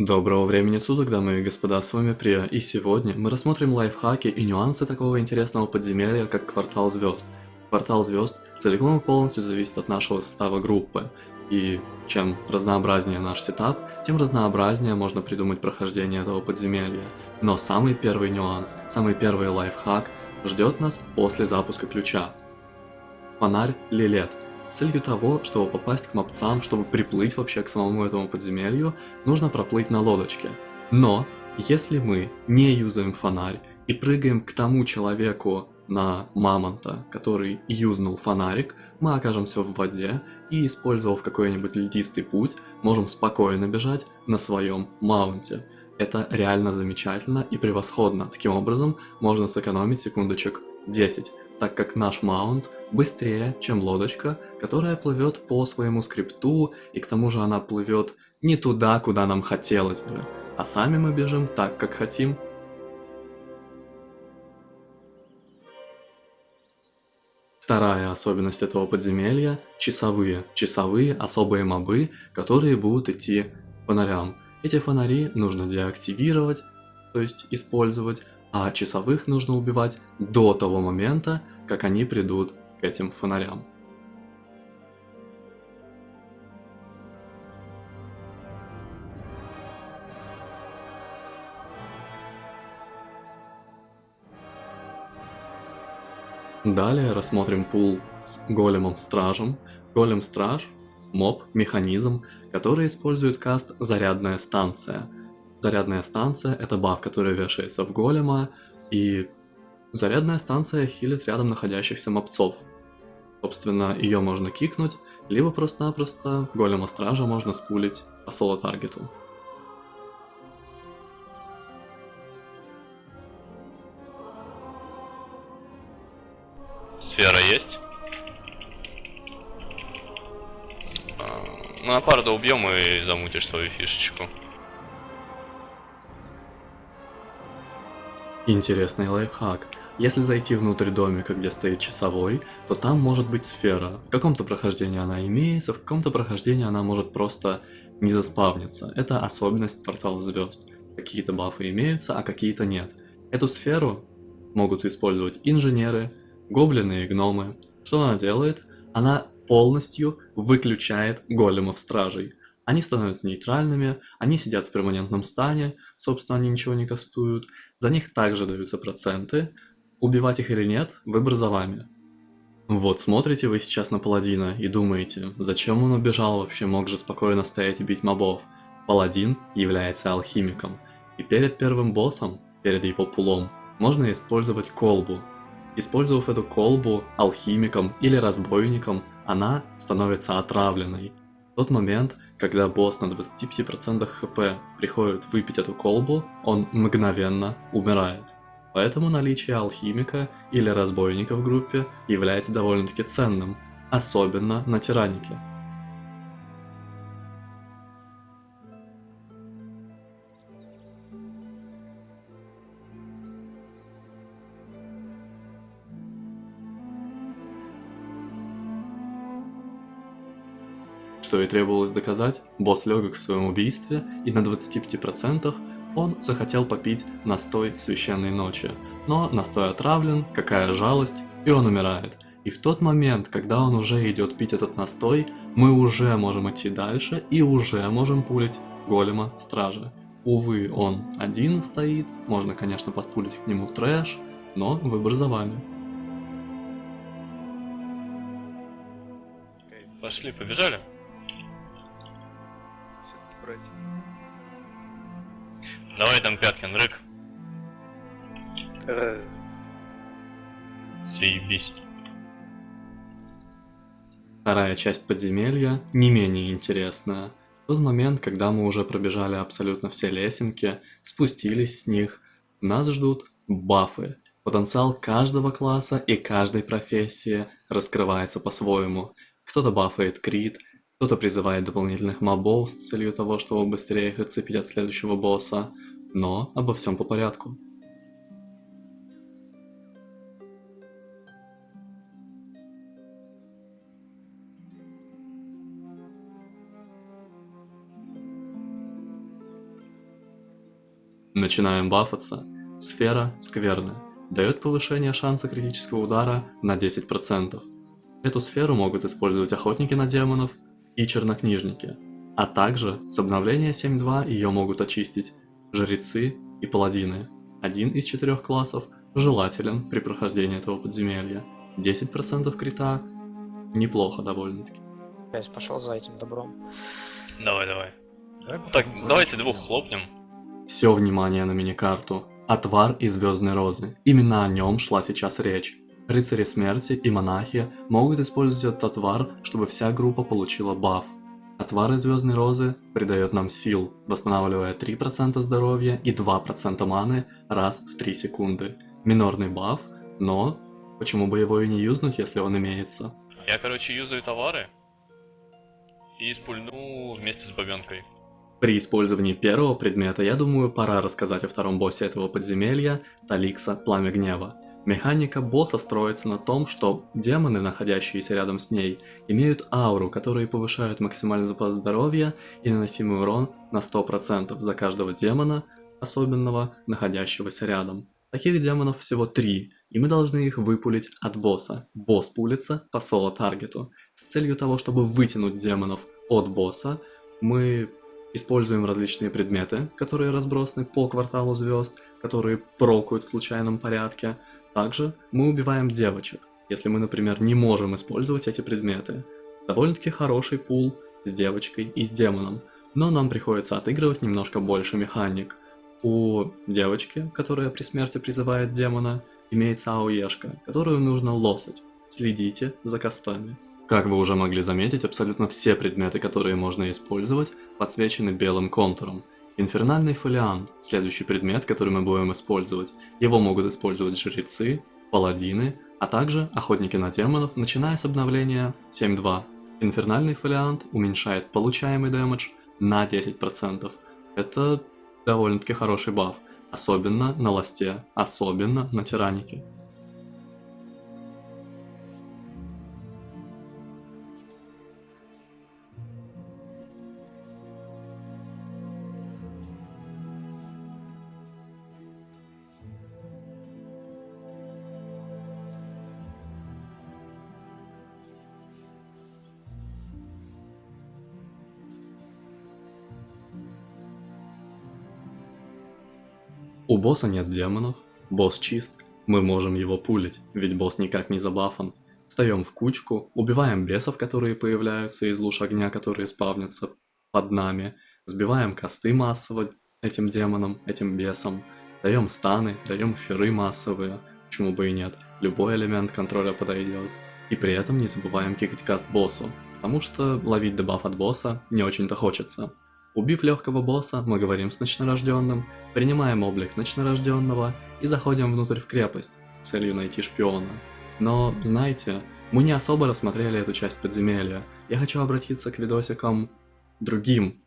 Доброго времени суток, дамы и господа, с вами Прия, и сегодня мы рассмотрим лайфхаки и нюансы такого интересного подземелья, как Квартал Звезд. Квартал Звезд целиком и полностью зависит от нашего состава группы, и чем разнообразнее наш сетап, тем разнообразнее можно придумать прохождение этого подземелья. Но самый первый нюанс, самый первый лайфхак ждет нас после запуска ключа. Фонарь Лилет – целью того, чтобы попасть к мопцам, чтобы приплыть вообще к самому этому подземелью, нужно проплыть на лодочке. Но, если мы не юзаем фонарь и прыгаем к тому человеку на мамонта, который юзнул фонарик, мы окажемся в воде и, использовав какой-нибудь льдистый путь, можем спокойно бежать на своем маунте. Это реально замечательно и превосходно. Таким образом, можно сэкономить секундочек 10 так как наш маунт быстрее, чем лодочка, которая плывет по своему скрипту, и к тому же она плывет не туда, куда нам хотелось бы, а сами мы бежим так, как хотим. Вторая особенность этого подземелья – часовые. Часовые особые мобы, которые будут идти фонарям. Эти фонари нужно деактивировать, то есть использовать, а часовых нужно убивать до того момента, как они придут к этим фонарям. Далее рассмотрим пул с големом-стражем. Голем-страж – моб, механизм, который использует каст «Зарядная станция». Зарядная станция – это баф, который вешается в голема, и зарядная станция хилит рядом находящихся мобцов. Собственно, ее можно кикнуть, либо просто-напросто голема стража можно спулить по соло-таргету. Сфера есть? Ну, на пару убьем и замутишь свою фишечку. Интересный лайфхак. Если зайти внутрь домика, где стоит часовой, то там может быть сфера. В каком-то прохождении она имеется, в каком-то прохождении она может просто не заспавниться. Это особенность портала звезд. Какие-то бафы имеются, а какие-то нет. Эту сферу могут использовать инженеры, гоблины и гномы. Что она делает? Она полностью выключает големов-стражей. Они становятся нейтральными, они сидят в перманентном стане, собственно, они ничего не кастуют. За них также даются проценты. Убивать их или нет, выбор за вами. Вот смотрите вы сейчас на паладина и думаете, зачем он убежал вообще, мог же спокойно стоять и бить мобов. Паладин является алхимиком, и перед первым боссом, перед его пулом, можно использовать колбу. Использовав эту колбу алхимиком или разбойником, она становится отравленной, тот момент, когда босс на 25% хп приходит выпить эту колбу, он мгновенно умирает. Поэтому наличие алхимика или разбойника в группе является довольно-таки ценным, особенно на тиранике. Что и требовалось доказать, босс легок в своем убийстве, и на 25% он захотел попить настой священной ночи. Но настой отравлен, какая жалость, и он умирает. И в тот момент, когда он уже идет пить этот настой, мы уже можем идти дальше и уже можем пулить голема стражи. Увы, он один стоит, можно, конечно, подпулить к нему трэш, но выбор за вами. Пошли, побежали брать. Давай там Пяткин, рык. Э... Съебись. Вторая часть подземелья не менее интересная. В тот момент, когда мы уже пробежали абсолютно все лесенки, спустились с них, нас ждут бафы. Потенциал каждого класса и каждой профессии раскрывается по-своему. Кто-то бафает крит, кто-то призывает дополнительных мобов с целью того, чтобы быстрее их отцепить от следующего босса, но обо всем по порядку. Начинаем бафаться. Сфера скверна. Дает повышение шанса критического удара на 10%. Эту сферу могут использовать охотники на демонов и чернокнижники. А также с обновления 7.2 ее могут очистить жрецы и паладины. Один из четырех классов желателен при прохождении этого подземелья. 10% крита неплохо довольно-таки. Опять пошел за этим добром. Давай, давай. Так, давайте двух хлопнем. Все внимание на миникарту. Отвар и звездной розы. Именно о нем шла сейчас речь. Рыцари смерти и монахи могут использовать этот отвар, чтобы вся группа получила баф. Отвар из звездной розы придает нам сил, восстанавливая 3% здоровья и 2% маны раз в 3 секунды. Минорный баф, но почему бы его и не юзнуть, если он имеется? Я, короче, юзаю товары и спульну вместе с бабенкой. При использовании первого предмета, я думаю, пора рассказать о втором боссе этого подземелья, Таликса Пламя Гнева. Механика босса строится на том, что демоны, находящиеся рядом с ней, имеют ауру, которые повышают максимальный запас здоровья и наносимый урон на 100% за каждого демона, особенного, находящегося рядом. Таких демонов всего три, и мы должны их выпулить от босса. Босс пулится по соло-таргету. С целью того, чтобы вытянуть демонов от босса, мы Используем различные предметы, которые разбросаны по кварталу звезд, которые прокают в случайном порядке. Также мы убиваем девочек, если мы, например, не можем использовать эти предметы. Довольно-таки хороший пул с девочкой и с демоном, но нам приходится отыгрывать немножко больше механик. У девочки, которая при смерти призывает демона, имеется ауешка, которую нужно лосать. Следите за костами. Как вы уже могли заметить, абсолютно все предметы, которые можно использовать, подсвечены белым контуром. Инфернальный фолиант – следующий предмет, который мы будем использовать. Его могут использовать жрецы, паладины, а также охотники на демонов, начиная с обновления 7.2. Инфернальный фолиант уменьшает получаемый дэмэдж на 10%. Это довольно-таки хороший баф, особенно на ласте, особенно на тиранике. У босса нет демонов, босс чист, мы можем его пулить, ведь босс никак не забафан. Встаем в кучку, убиваем бесов, которые появляются из луж огня, которые спавнятся под нами, сбиваем косты массово этим демонам, этим бесам, даем станы, даем феры массовые, почему бы и нет, любой элемент контроля подойдет. И при этом не забываем кикать каст боссу, потому что ловить дебаф от босса не очень-то хочется. Убив легкого босса, мы говорим с ночнорожденным, принимаем облик ночнорожденного и заходим внутрь в крепость с целью найти шпиона. Но, знаете, мы не особо рассмотрели эту часть подземелья. Я хочу обратиться к видосикам другим,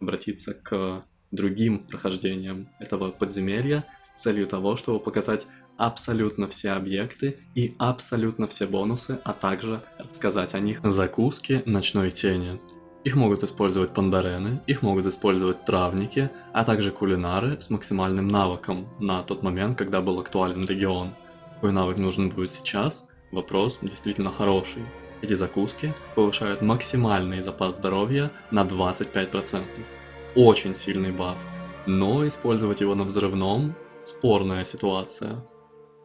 обратиться к другим прохождениям этого подземелья с целью того, чтобы показать абсолютно все объекты и абсолютно все бонусы, а также рассказать о них. Закуски ночной тени. Их могут использовать пандарены, их могут использовать травники, а также кулинары с максимальным навыком на тот момент, когда был актуален регион. Какой навык нужен будет сейчас? Вопрос действительно хороший. Эти закуски повышают максимальный запас здоровья на 25%. Очень сильный баф. Но использовать его на взрывном – спорная ситуация.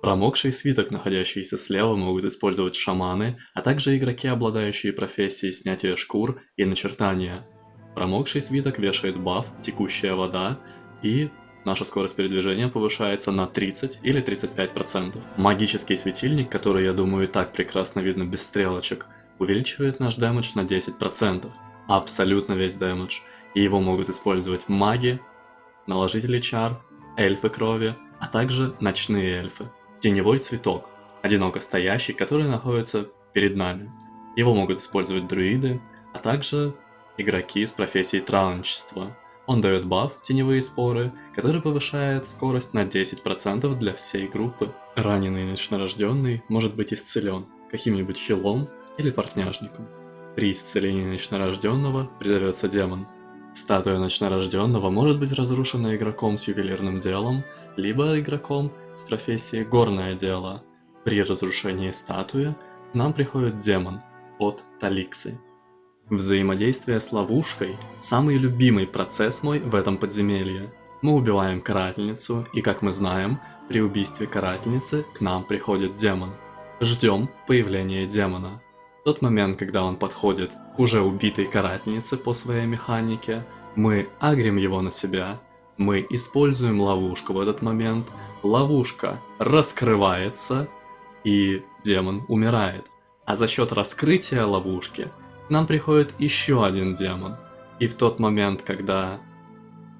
Промокший свиток, находящийся слева, могут использовать шаманы, а также игроки, обладающие профессией снятия шкур и начертания. Промокший свиток вешает баф «Текущая вода» и наша скорость передвижения повышается на 30 или 35%. Магический светильник, который, я думаю, и так прекрасно видно без стрелочек, увеличивает наш дэмэдж на 10%. Абсолютно весь дэмэдж. И его могут использовать маги, наложители чар, эльфы крови, а также ночные эльфы. Теневой цветок, одиноко стоящий, который находится перед нами. Его могут использовать друиды, а также игроки с профессией травничества. Он дает баф «Теневые споры», который повышает скорость на 10% для всей группы. Раненый ночнорожденный может быть исцелен каким-нибудь хилом или портняжником. При исцелении ночнорожденного призовется демон. Статуя ночнорожденного может быть разрушена игроком с ювелирным делом, либо игроком с профессией горное дело. При разрушении статуи к нам приходит демон от Таликсы. Взаимодействие с ловушкой – самый любимый процесс мой в этом подземелье. Мы убиваем карательницу, и как мы знаем, при убийстве карательницы к нам приходит демон. Ждем появления демона. В тот момент, когда он подходит к уже убитой карательнице по своей механике, мы агрим его на себя, мы используем ловушку в этот момент, ловушка раскрывается, и демон умирает. А за счет раскрытия ловушки – нам приходит еще один демон. И в тот момент, когда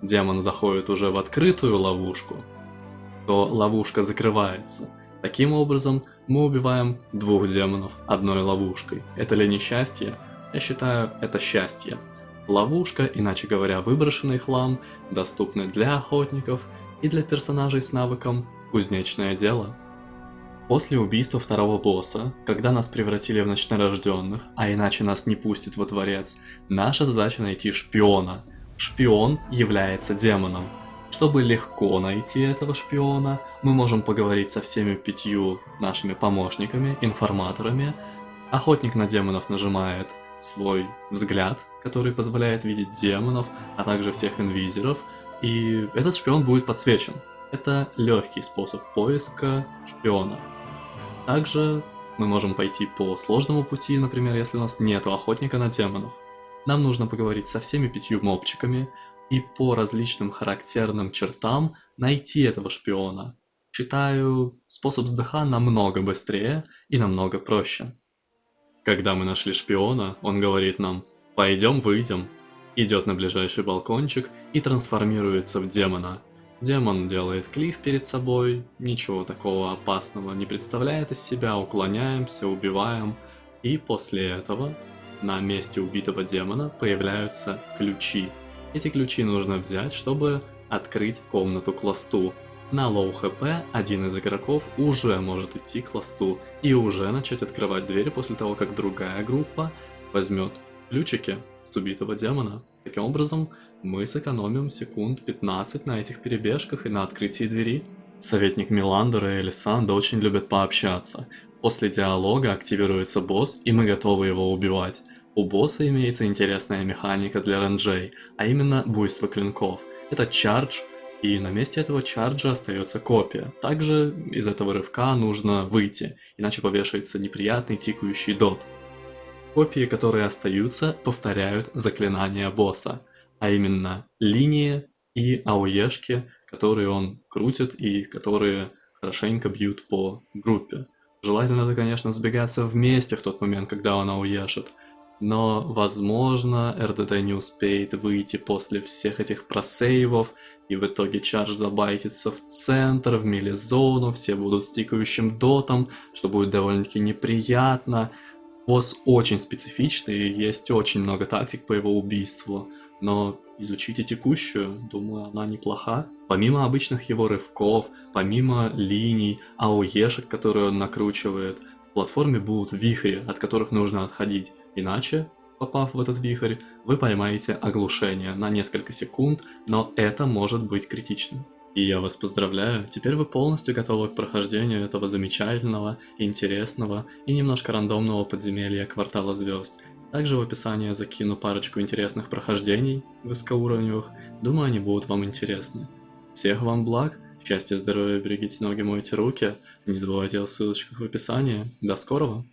демон заходит уже в открытую ловушку, то ловушка закрывается. Таким образом, мы убиваем двух демонов одной ловушкой. Это ли не счастье? Я считаю, это счастье. Ловушка, иначе говоря, выброшенный хлам, доступны для охотников и для персонажей с навыком «Кузнечное дело». После убийства второго босса, когда нас превратили в ночнорожденных, а иначе нас не пустят во дворец, наша задача найти шпиона. Шпион является демоном. Чтобы легко найти этого шпиона, мы можем поговорить со всеми пятью нашими помощниками, информаторами. Охотник на демонов нажимает свой взгляд, который позволяет видеть демонов, а также всех инвизеров, и этот шпион будет подсвечен. Это легкий способ поиска шпиона. Также мы можем пойти по сложному пути, например, если у нас нету охотника на демонов. Нам нужно поговорить со всеми пятью мобчиками и по различным характерным чертам найти этого шпиона. Считаю, способ с ДХ намного быстрее и намного проще. Когда мы нашли шпиона, он говорит нам «пойдем выйдем», идет на ближайший балкончик и трансформируется в демона – Демон делает клифф перед собой, ничего такого опасного не представляет из себя, уклоняемся, убиваем. И после этого на месте убитого демона появляются ключи. Эти ключи нужно взять, чтобы открыть комнату к ласту. На low HP один из игроков уже может идти к ласту и уже начать открывать дверь после того, как другая группа возьмет ключики с убитого демона. Таким образом, мы сэкономим секунд 15 на этих перебежках и на открытии двери. Советник Меландр и Элисанда очень любят пообщаться. После диалога активируется босс, и мы готовы его убивать. У босса имеется интересная механика для ранжей, а именно буйство клинков. Это чардж, и на месте этого чарджа остается копия. Также из этого рывка нужно выйти, иначе повешается неприятный тикающий дот. Копии, которые остаются, повторяют заклинания босса а именно линии и ауешки, которые он крутит и которые хорошенько бьют по группе. Желательно это, конечно, сбегаться вместе в тот момент, когда он ауешит, но, возможно, РДД не успеет выйти после всех этих просейвов, и в итоге чардж забайтится в центр, в милизону, все будут стикающим дотом, что будет довольно-таки неприятно. Босс очень специфичный, и есть очень много тактик по его убийству но изучите текущую, думаю, она неплоха. Помимо обычных его рывков, помимо линий, ауешек, которые он накручивает, в платформе будут вихри, от которых нужно отходить, иначе, попав в этот вихрь, вы поймаете оглушение на несколько секунд, но это может быть критичным. И я вас поздравляю, теперь вы полностью готовы к прохождению этого замечательного, интересного и немножко рандомного подземелья Квартала Звезд. Также в описании закину парочку интересных прохождений высокоуровневых, думаю они будут вам интересны. Всех вам благ, счастья, здоровья, берегите ноги, мойте руки, не забывайте о ссылочках в описании. До скорого!